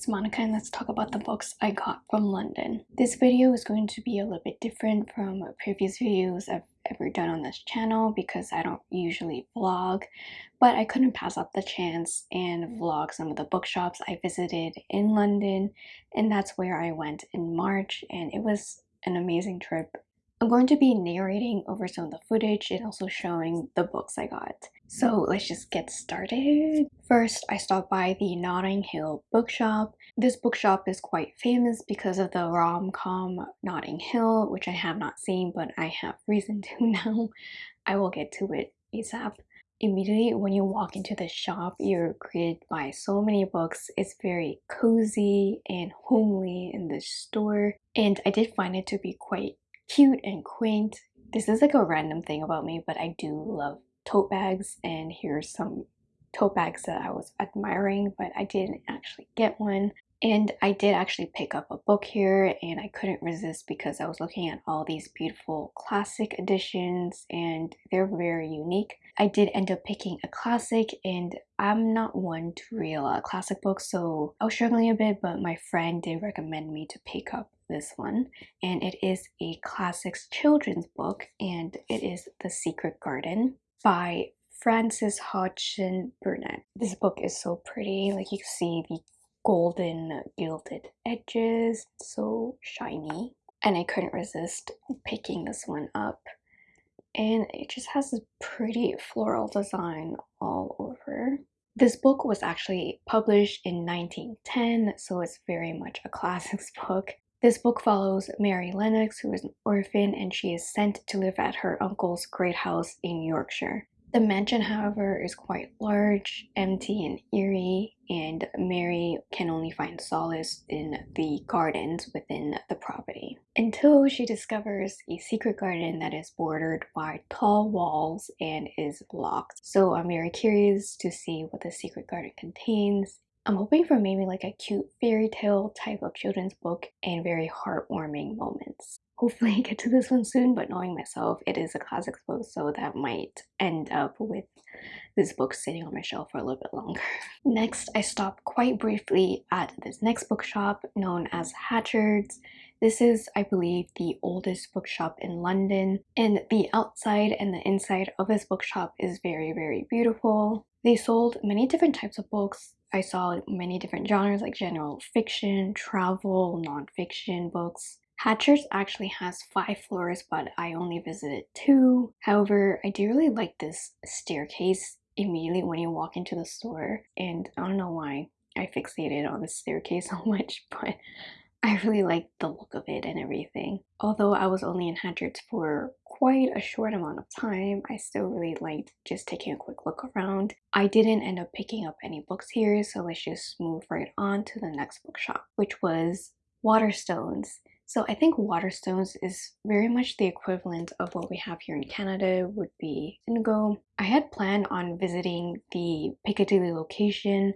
It's Monica and let's talk about the books I got from London. This video is going to be a little bit different from previous videos I've ever done on this channel because I don't usually vlog, but I couldn't pass up the chance and vlog some of the bookshops I visited in London and that's where I went in March and it was an amazing trip I'm going to be narrating over some of the footage and also showing the books I got. So let's just get started. First, I stopped by the Notting Hill bookshop. This bookshop is quite famous because of the rom-com Notting Hill, which I have not seen, but I have reason to now. I will get to it ASAP. Immediately when you walk into the shop, you're greeted by so many books. It's very cozy and homely in the store. And I did find it to be quite cute and quaint. This is like a random thing about me, but I do love tote bags and here's some tote bags that I was admiring, but I didn't actually get one. And I did actually pick up a book here and I couldn't resist because I was looking at all these beautiful classic editions and they're very unique. I did end up picking a classic and I'm not one to read a classic books so I was struggling a bit but my friend did recommend me to pick up this one and it is a classics children's book and it is The Secret Garden by Frances Hodgson Burnett. This book is so pretty like you see the golden gilded edges, so shiny. And I couldn't resist picking this one up. And it just has this pretty floral design all over. This book was actually published in 1910, so it's very much a classics book. This book follows Mary Lennox, who is an orphan, and she is sent to live at her uncle's great house in Yorkshire. The mansion, however, is quite large, empty, and eerie, and Mary can only find solace in the gardens within the property. Until she discovers a secret garden that is bordered by tall walls and is locked. So I'm very curious to see what the secret garden contains. I'm hoping for maybe like a cute fairy tale type of children's book and very heartwarming moments hopefully I get to this one soon but knowing myself it is a classics book so that might end up with this book sitting on my shelf for a little bit longer. Next I stopped quite briefly at this next bookshop known as Hatchard's. This is I believe the oldest bookshop in London and the outside and the inside of this bookshop is very very beautiful. They sold many different types of books I saw many different genres like general fiction, travel, non-fiction books, Hatchard's actually has five floors, but I only visited two. However, I do really like this staircase immediately when you walk into the store. And I don't know why I fixated on the staircase so much, but I really like the look of it and everything. Although I was only in Hatchard's for quite a short amount of time, I still really liked just taking a quick look around. I didn't end up picking up any books here, so let's just move right on to the next bookshop, which was Waterstones. So I think Waterstones is very much the equivalent of what we have here in Canada would be Indigo. I had planned on visiting the Piccadilly location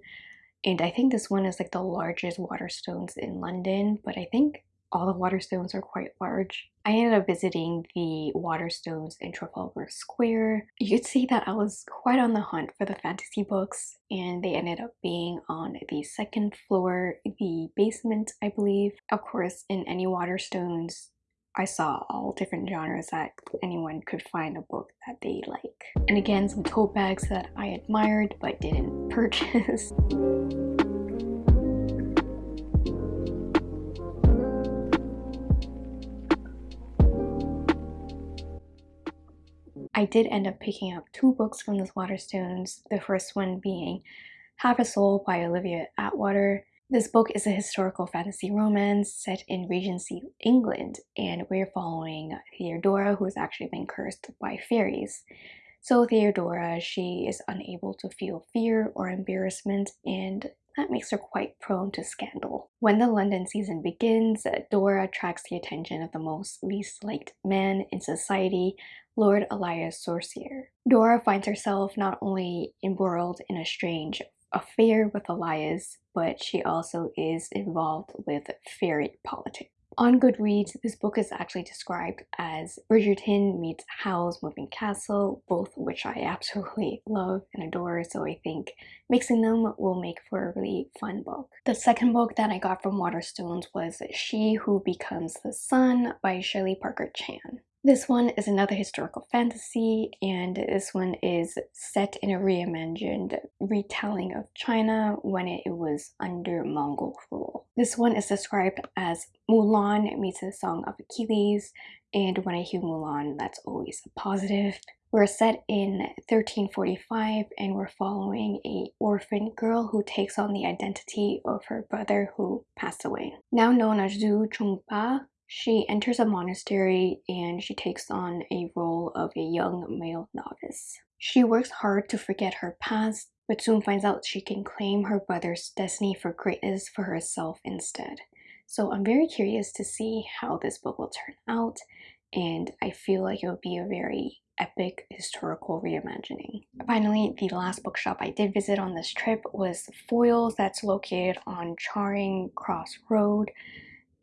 and I think this one is like the largest Waterstones in London but I think all the Waterstones are quite large. I ended up visiting the Waterstones in Trafalgar Square. You could see that I was quite on the hunt for the fantasy books and they ended up being on the second floor, the basement I believe. Of course in any Waterstones I saw all different genres that anyone could find a book that they like. And again some tote bags that I admired but didn't purchase. I did end up picking up two books from the Waterstones, the first one being Half a Soul by Olivia Atwater. This book is a historical fantasy romance set in Regency England and we're following Theodora who has actually been cursed by fairies. So Theodora, she is unable to feel fear or embarrassment and that makes her quite prone to scandal. When the London season begins, Dora attracts the attention of the most least liked man in society, Lord Elias Sorcier. Dora finds herself not only embroiled in a strange affair with Elias, but she also is involved with fairy politics. On Goodreads, this book is actually described as Bridgerton meets Howl's Moving Castle, both which I absolutely love and adore, so I think mixing them will make for a really fun book. The second book that I got from Waterstones was She Who Becomes the Sun by Shelley Parker Chan. This one is another historical fantasy, and this one is set in a reimagined retelling of China when it was under Mongol rule. This one is described as Mulan meets the Song of Achilles, and when I hear Mulan, that's always a positive. We're set in 1345 and we're following a orphan girl who takes on the identity of her brother who passed away. Now known as Zhu Chongba, she enters a monastery and she takes on a role of a young male novice. She works hard to forget her past, but soon finds out she can claim her brother's destiny for greatness for herself instead. So I'm very curious to see how this book will turn out, and I feel like it will be a very epic historical reimagining. Finally, the last bookshop I did visit on this trip was Foyles that's located on Charing Cross Road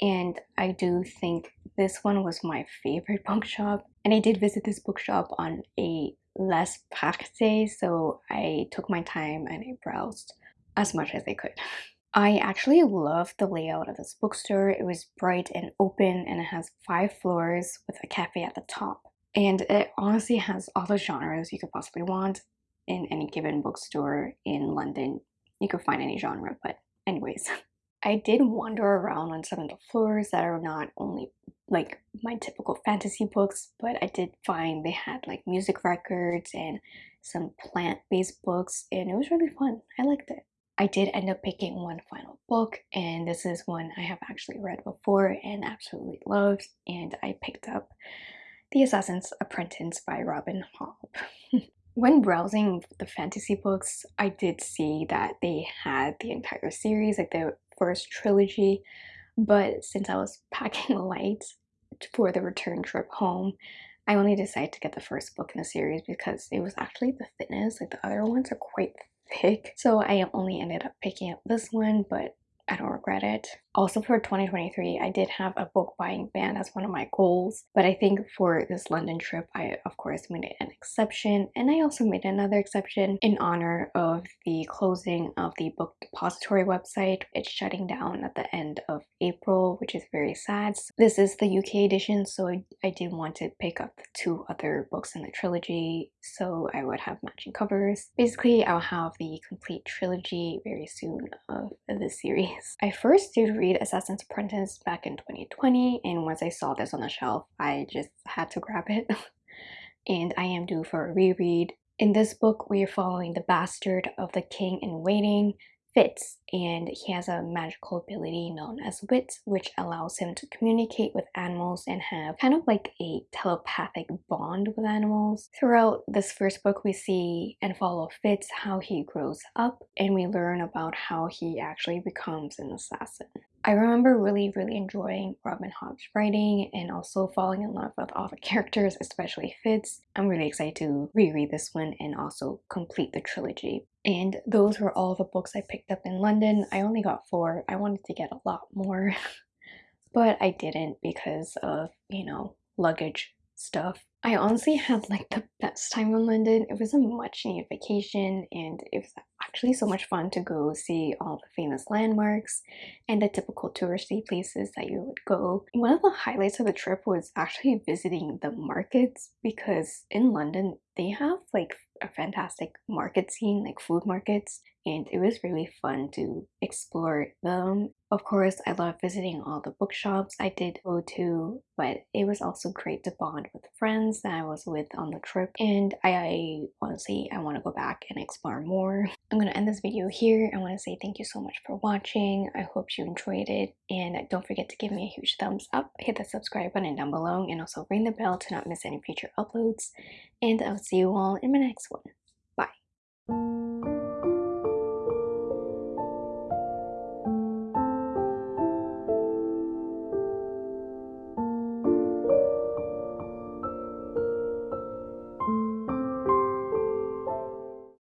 and I do think this one was my favorite bookshop. And I did visit this bookshop on a less packed day, so I took my time and I browsed as much as I could. I actually loved the layout of this bookstore. It was bright and open and it has five floors with a cafe at the top. And it honestly has all the genres you could possibly want in any given bookstore in London. You could find any genre, but anyways. I did wander around on some of the floors that are not only like my typical fantasy books, but I did find they had like music records and some plant-based books and it was really fun. I liked it. I did end up picking one final book and this is one I have actually read before and absolutely loved and I picked up The Assassin's Apprentice by Robin Hobb. when browsing the fantasy books, I did see that they had the entire series, like the first trilogy, but since I was packing light for the return trip home, I only decided to get the first book in the series because it was actually the thinnest. Like the other ones are quite thick. So I only ended up picking up this one, but I don't regret it. Also for 2023, I did have a book buying ban as one of my goals, but I think for this London trip, I of course made an exception, and I also made another exception in honor of the closing of the book depository website. It's shutting down at the end of April, which is very sad. This is the UK edition, so I, I did want to pick up two other books in the trilogy, so I would have matching covers. Basically, I'll have the complete trilogy very soon of the series. I first did read Assassin's Apprentice back in 2020 and once I saw this on the shelf I just had to grab it and I am due for a reread. In this book we are following the bastard of the king in waiting Fitz and he has a magical ability known as Wit which allows him to communicate with animals and have kind of like a telepathic bond with animals. Throughout this first book we see and follow Fitz how he grows up and we learn about how he actually becomes an assassin. I remember really, really enjoying Robin Hobb's writing and also falling in love with all the characters, especially Fitz. I'm really excited to reread this one and also complete the trilogy. And those were all the books I picked up in London. I only got four. I wanted to get a lot more, but I didn't because of, you know, luggage stuff. I honestly had like the best time in London. It was a much needed vacation and it was actually so much fun to go see all the famous landmarks and the typical touristy places that you would go. One of the highlights of the trip was actually visiting the markets because in London they have like a fantastic market scene like food markets and it was really fun to explore them. Of course, I love visiting all the bookshops I did go to, but it was also great to bond with friends that I was with on the trip. And I, I honestly, I want to go back and explore more. I'm going to end this video here. I want to say thank you so much for watching. I hope you enjoyed it. And don't forget to give me a huge thumbs up, hit the subscribe button down below, and also ring the bell to not miss any future uploads. And I'll see you all in my next one.